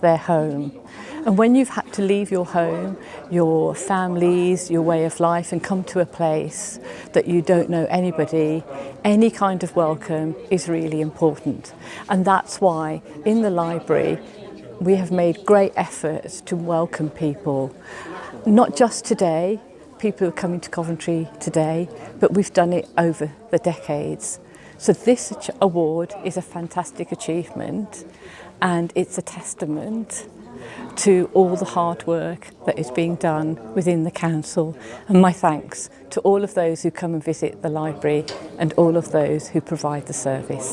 their home. And when you've had to leave your home, your families, your way of life and come to a place that you don't know anybody, any kind of welcome is really important. And that's why in the library we have made great efforts to welcome people, not just today, people who are coming to Coventry today, but we've done it over the decades. So this award is a fantastic achievement and it's a testament to all the hard work that is being done within the council and my thanks to all of those who come and visit the library and all of those who provide the service.